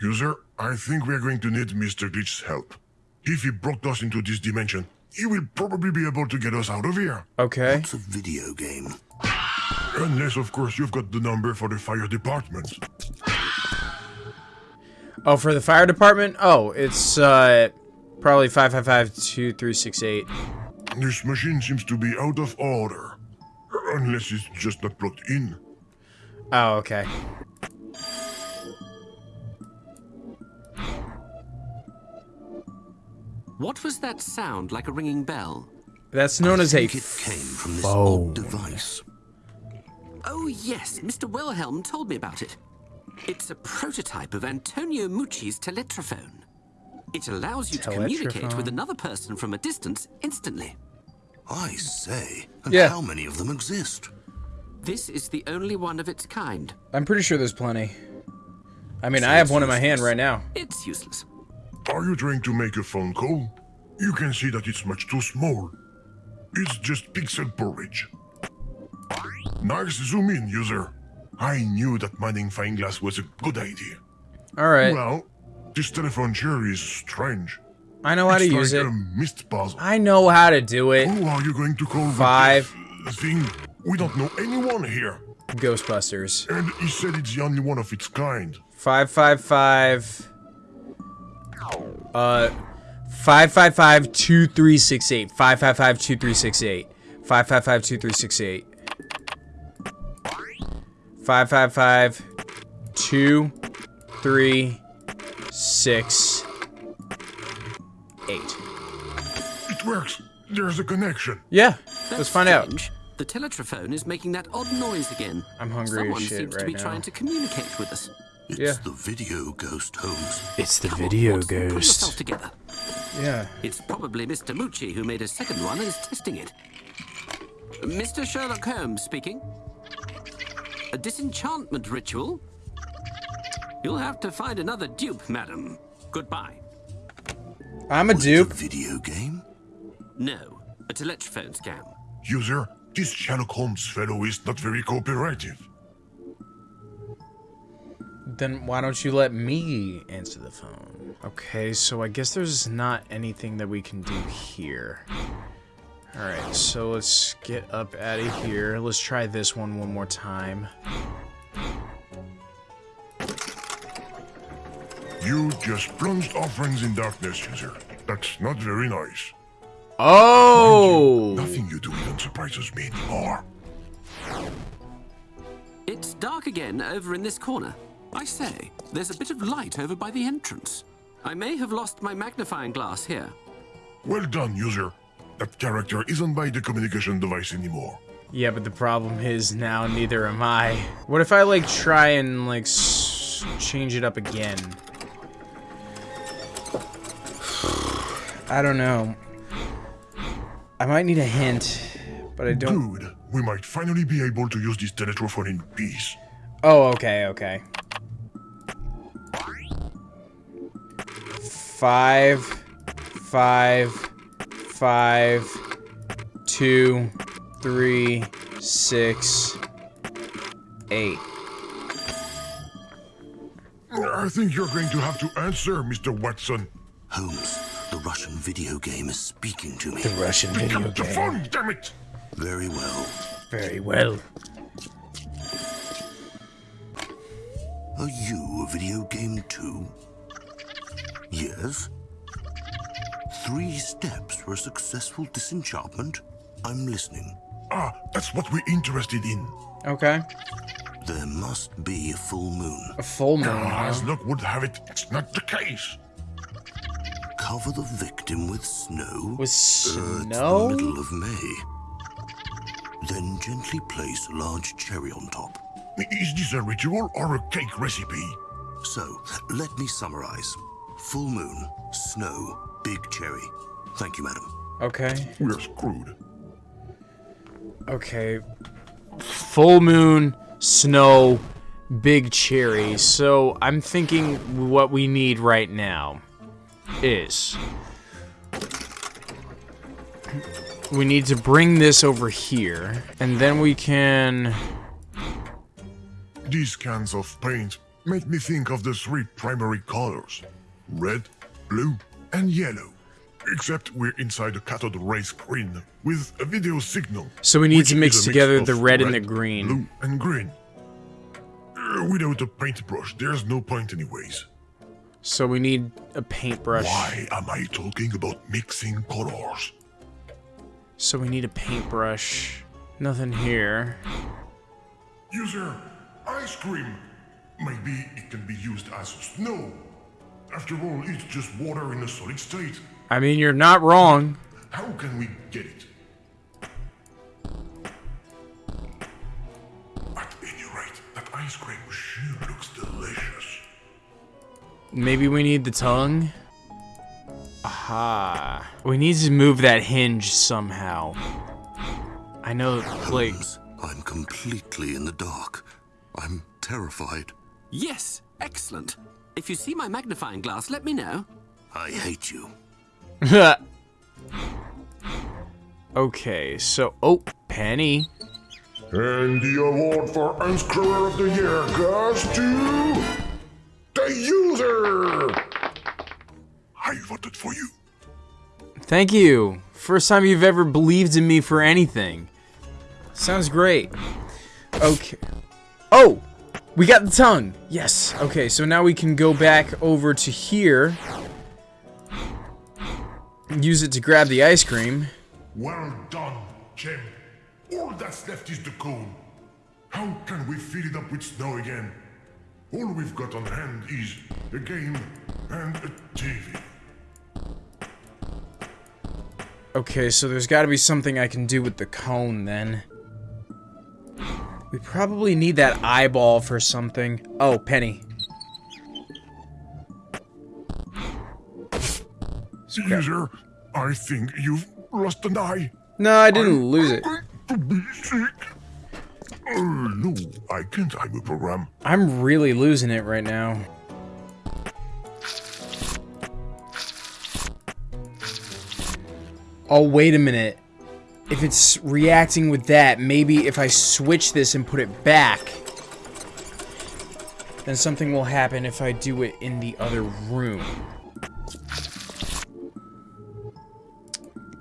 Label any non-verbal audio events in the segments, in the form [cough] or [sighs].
User, I think we are going to need Mr. Glitch's help. If he brought us into this dimension, he will probably be able to get us out of here. Okay. It's a video game. Unless, of course, you've got the number for the fire department. Oh, for the fire department? Oh, it's uh probably 555-2368. This machine seems to be out of order. Unless it's just not plugged in. Oh, okay. What was that sound like a ringing bell? That's known as a think it came from this phone. odd device. Oh, yes, Mr. Wilhelm told me about it. It's a prototype of Antonio Meucci's teletrophone. It allows you to communicate with another person from a distance instantly. I say. And Yeah. how many of them exist? This is the only one of its kind. I'm pretty sure there's plenty. I mean, I have one in my hand right now. It's useless. Are you trying to make a phone call? You can see that it's much too small. It's just pixel porridge. Nice zoom in, user. I knew that magnifying glass was a good idea. All right. Well, this telephone chair is strange. I know how to it's use it. mist puzzle. I know how to do it. Who are you going to call Five. thing? We don't know anyone here. Ghostbusters. And he said it's the only one of its kind. 555 uh 555 Uh, 2368 555 2368 555 2368 555 2 3 6 8 It works. There's a connection. Yeah, That's let's find out. The teletrophone is making that odd noise again. I'm hungry as Someone shit seems to be now. trying to communicate with us. It's Yeah. the video ghost, Holmes. It's the Come on, video Watson, Pull yourself ghost. together. Yeah. It's probably Mr. Meucci who made a second one and is testing it. Mr. Sherlock Holmes speaking. A disenchantment ritual? You'll have to find another dupe, madam. Goodbye. I'm a Was dupe. it a video game? No, a teletrophone scam. User, this Sherlock Holmes fellow is not very cooperative. Then why don't you let me answer the phone? Okay, so I guess there's not anything that we can do here. Alright, so let's get up out of here. Let's try this one one more time. You just plunged our friends in darkness, user. That's not very nice. Oh! Nothing you do even surprises me anymore. It's dark again over in this corner. I say, there's a bit of light over by the entrance. I may have lost my magnifying glass here. Well done, user. That character isn't by the communication device anymore. Yeah, but the problem is now neither am I. What if I like try and like s change it up again? [sighs] I don't know. I might need a hint, but I don't. Good. We might finally be able to use this teletrophone in peace. Oh, okay, okay. Five, five, five, two, three, six, eight. I think you're going to have to answer, Mr. Watson. Holmes, the Russian video game is speaking to me. The Russian Pick video up the game. phone, damn it! Very well. Very well. Are you a video game too? Yes. Three steps for a successful disenchantment? I'm listening. Ah, that's what we're interested in. Okay. There must be a full moon. A full moon. Ah, as huh? luck would have it, it's not the case. Cover the victim with snow. With Uh, it's the middle of May. Then gently place a large cherry on top. Is this a ritual or a cake recipe? So, let me summarize. Full moon, snow, big cherry. Thank you, madam. Okay. We're screwed. Okay. Full moon, snow, big cherry. So I'm thinking what we need right now is we need to bring this over here, and then we can. These cans of paint make me think of the three primary colors red, blue, and yellow. Except we're inside a cathode ray screen with a video signal. So we need to mix together the red and the green. Blue and green. Uh, without a paintbrush, there's no point anyways. So we need a paintbrush. Why am I talking about mixing colors? So we need a paintbrush. Nothing here. User, ice cream. Maybe it can be used as snow. After all, it's just water in a solid state. I mean, you're not wrong. How can we get it? At any rate, that ice cream sure looks delicious. Maybe we need the tongue? Aha. We need to move that hinge somehow. I know, like... Holmes, I'm completely in the dark. I'm terrified. Yes, excellent. If you see my magnifying glass, let me know. I hate you. [laughs] okay, so... Oh, Penny. And the award for Unscrewer of the Year goes to the user. I voted for you. Thank you. First time you've ever believed in me for anything. Sounds great. Okay. Oh! We got the tongue! Yes. Okay, so now we can go back over to here. Use it to grab the ice cream. Well done, Jim. All that's left is the cone. How can we fill it up with snow again? All we've got on hand is a game and a TV. Okay, so there's got to be something I can do with the cone then. We probably need that eyeball for something. Oh, Penny. Caesar, I think you've lost an eye. No, I didn't lose it. To be sick. Uh, no, I can't time a program. I'm really losing it right now. Oh, wait a minute. If it's reacting with that, maybe if I switch this and put it back, then something will happen if I do it in the other room.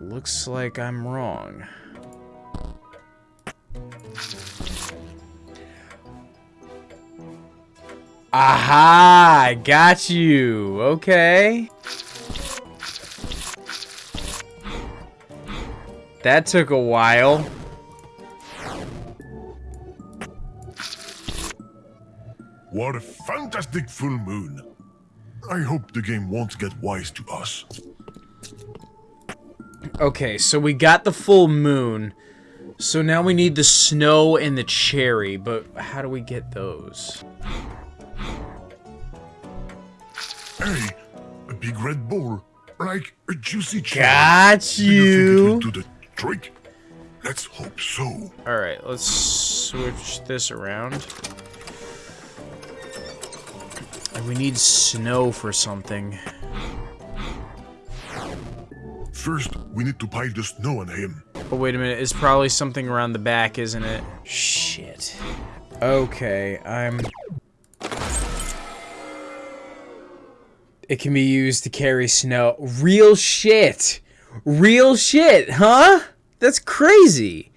Looks like I'm wrong. Aha! I got you. Okay. That took a while. What a fantastic full moon. I hope the game won't get wise to us. Okay, so we got the full moon. So now we need the snow and the cherry, but how do we get those? Hey, a big red ball, like a juicy cherry. Got Do you will you. Trick? Let's hope so. Alright, let's switch this around. And we need snow for something. First, we need to pile the snow on him. But wait a minute. It's probably something around the back, isn't it? Shit. Okay, I'm... It can be used to carry snow. Real shit! Real shit, huh? That's crazy!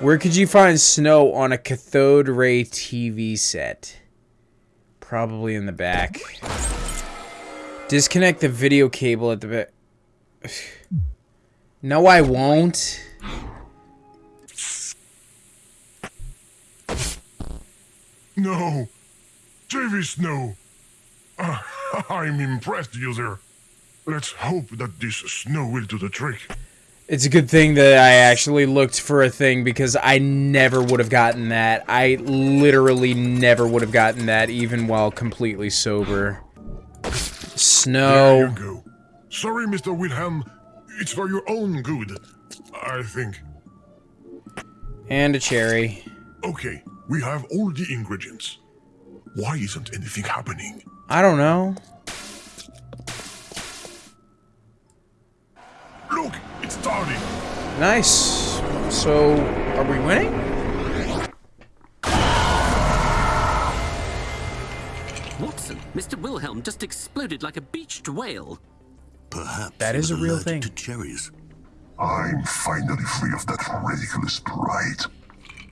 Where could you find snow on a cathode ray TV set? Probably in the back. Disconnect the video cable at the back. [sighs] No, I won't. No, JV Snow. Uh, [laughs] I'm impressed, user. Let's hope that this snow will do the trick. It's a good thing that I actually looked for a thing because I never would have gotten that. I literally never would have gotten that even while completely sober. There Snow. you go. Sorry, Mr. Wilhelm. It's for your own good, I think. And a cherry. Okay, we have all the ingredients. Why isn't anything happening? I don't know. Nice. So, are we winning? Watson, Mr. Wilhelm just exploded like a beached whale. Perhaps That he is was a real allergic thing. to cherries. I'm finally free of that ridiculous pride.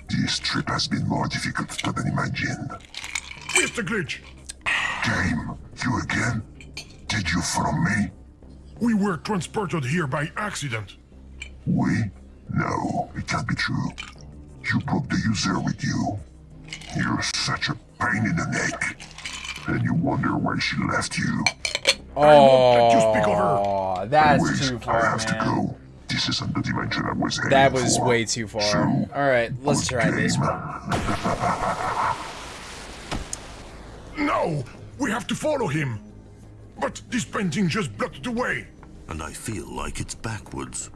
This trip has been more difficult than imagined. Mr. Glitch! Game, you again? Did you follow me? We were transported here by accident. We? No, it can't be true. You brought the user with you. You're such a pain in the neck. And you wonder why she left you. won't let you speak of her. Oh, that's Anyways, too I far, have to go. This isn't the dimension I was heading That was for. way too far. So, Alright, let's try this one. [laughs] No! We have to follow him! But this painting just blocked the way! And I feel like it's backwards.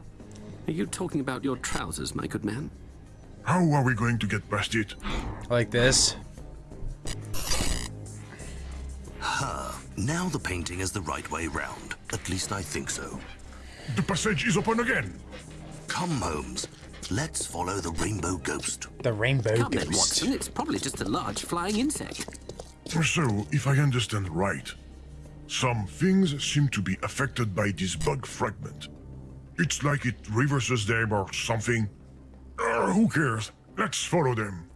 Are you talking about your trousers, my good man? How are we going to get past it? Like this. Now the painting is the right way round. At least I think so. The passage is open again! Come, Holmes. Let's follow the rainbow ghost. The rainbow Come then, ghost. Watson. It's probably just a large flying insect. So, if I understand right, some things seem to be affected by this bug fragment. It's like it reverses them or something. Uh, who cares? Let's follow them.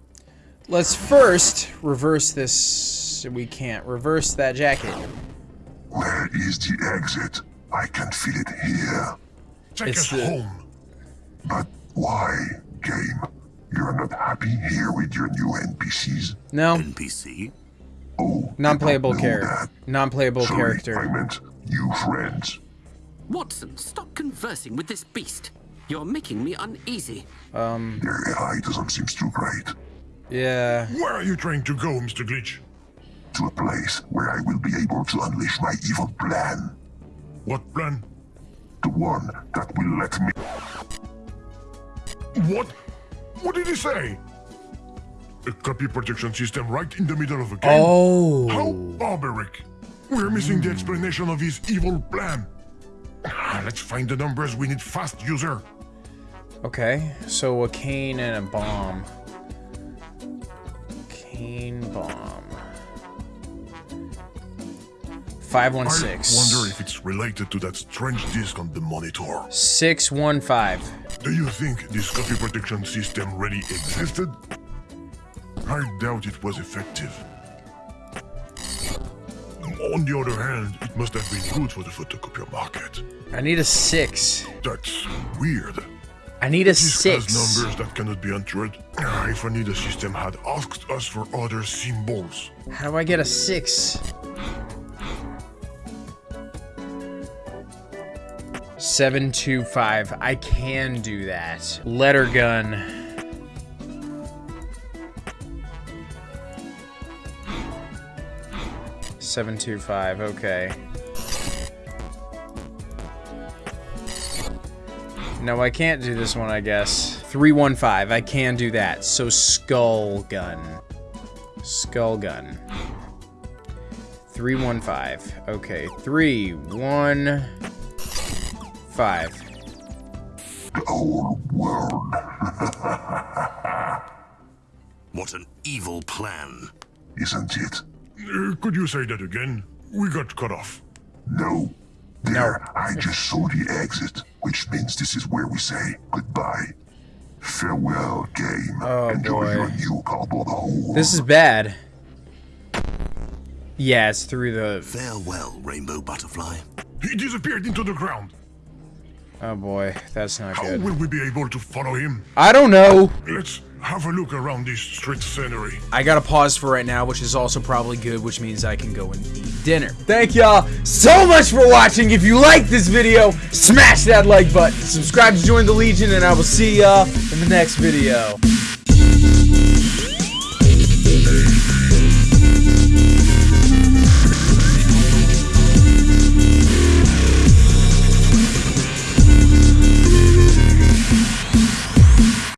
Let's first reverse this. We can't reverse that jacket. Where is the exit? I can feel it here. Take It's us the- home. But why, game? You're not happy here with your new NPCs? No, NPC? Oh, non-playable I didn't know character. Non-playable Sorry, I character. meant new friends. Watson, stop conversing with this beast. You're making me uneasy. Um, Their AI doesn't seem too great. Yeah. Where are you trying to go, Mr. Glitch? To a place where I will be able to unleash my evil plan. What plan? The one that will let me. What? What did he say? A copy protection system right in the middle of a game? Oh. How barbaric! We're missing the explanation of his evil plan. Ah, Let's find the numbers we need fast, user. Okay, so a cane and a bomb. Cane bomb. 516. I 516. wonder if it's related to that strange disc on the monitor. 615. Do you think this copy protection system really existed? I doubt it was effective. On the other hand, it must have been good for the photocopier market. I need a 6. That's weird. I need a This has 6. numbers that cannot be entered. Ah, If only the system had asked us for other symbols. How do I get a 6? Seven two five. I can do that. Letter gun. Seven two five. Okay. No, I can't do this one. I guess three one five. I can do that. So skull gun. Skull gun. 315. Okay, 315. The whole world. What an evil plan. Isn't it? Uh, could you say that again? We got cut off. No. There, I just saw the exit, which means this is where we say goodbye. Farewell, game. Oh, Enjoy boy. your new cardboard hole. This is bad. Yeah, it's through the... Farewell, rainbow butterfly. He disappeared into the ground. Oh boy, that's not How good. will we be able to follow him? I don't know. Let's have a look around this street scenery. I gotta pause for right now, which is also probably good, which means I can go and eat dinner. Thank y'all so much for watching. If you like this video, smash that like button. Subscribe to join the Legion, and I will see y'all in the next video.